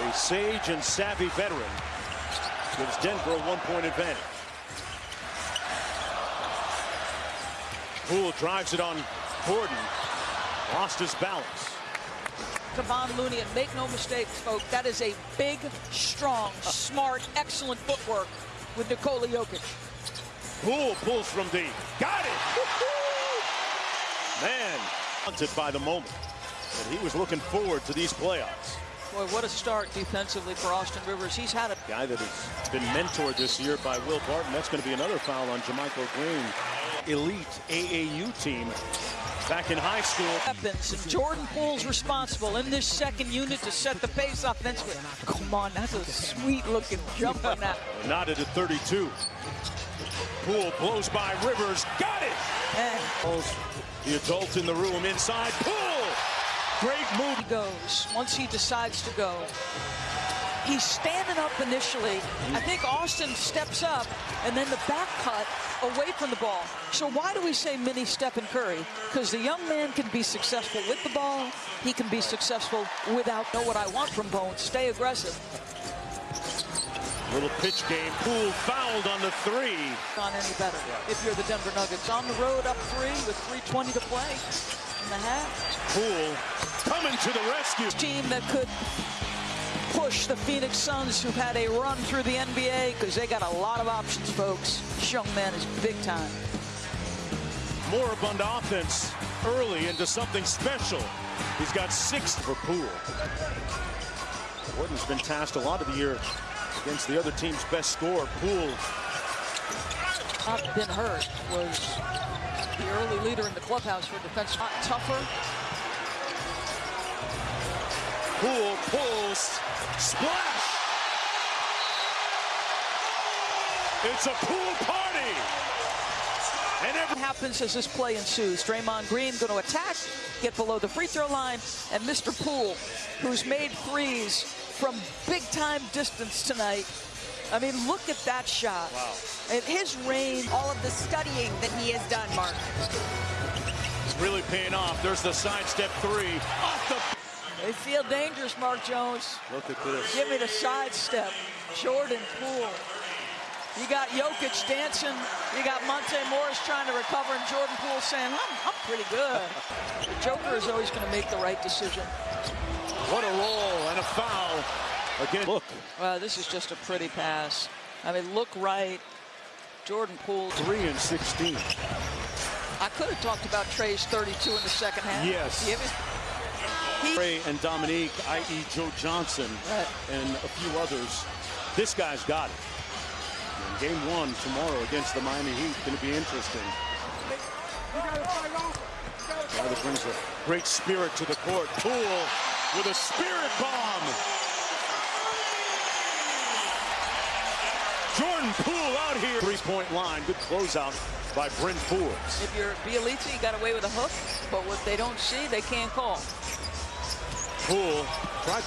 A sage and savvy veteran gives Denver a one-point advantage. Poole drives it on Gordon. Lost his balance. Kevon Looney, and make no mistakes, folks, that is a big, strong, smart, excellent footwork with Nikola Jokic. Poole pulls from deep. Got it! Man, haunted by the moment. And he was looking forward to these playoffs. Boy, what a start defensively for Austin Rivers. He's had a Guy that has been mentored this year by Will Barton. That's going to be another foul on JaMychal Green. Elite AAU team back in high school. weapons, and Jordan Poole's responsible in this second unit to set the pace offensively. Come on, that's a sweet-looking jump on that. Knotted at 32. Poole blows by Rivers. Got it! The adult in the room inside. Poole! Great move. he goes, once he decides to go. He's standing up initially. I think Austin steps up, and then the back cut away from the ball. So why do we say mini Stephen Curry? Because the young man can be successful with the ball. He can be successful without. Know what I want from Bones. Stay aggressive. Little pitch game. Poole fouled on the three. On any better if you're the Denver Nuggets. On the road up three with 3.20 to play in the half. Poole coming to the rescue. Team that could push the Phoenix Suns who've had a run through the NBA because they got a lot of options, folks. This young man is big time. Moribund offense early into something special. He's got six for Poole. Gordon's been tasked a lot of the year against the other team's best scorer. Poole Not been hurt was the early leader in the clubhouse for defense. Not tougher. Poole pulls. Splash! It's a pool party! And every What happens as this play ensues? Draymond Green going to attack, get below the free throw line, and Mr. Poole, who's made threes from big-time distance tonight. I mean, look at that shot. Wow. And his range, all of the studying that he has done, Mark. It's really paying off. There's the sidestep three. Off the... they feel dangerous, Mark Jones. Look at this. Give me the sidestep. Jordan Poole. You got Jokic dancing. You got Monte Morris trying to recover, and Jordan Poole saying, I'm, I'm pretty good. The Joker is always going to make the right decision. What a roll and a foul. Again, look. Wow, this is just a pretty pass. I mean, look right. Jordan Poole. 3 and 16. I could have talked about Trey's 32 in the second half. Yes. Ray and Dominique, i.e. Joe Johnson, Right. and a few others. This guy's got it. And game one tomorrow against the Miami Heat going to be interesting. That brings a great spirit to the court. Poole with a spirit bomb. Jordan Poole out here. Three-point line. Good closeout by Bryn Forbes. if you're Bjelica, you got away with a hook, but what they don't see, they can't call. Poole tried to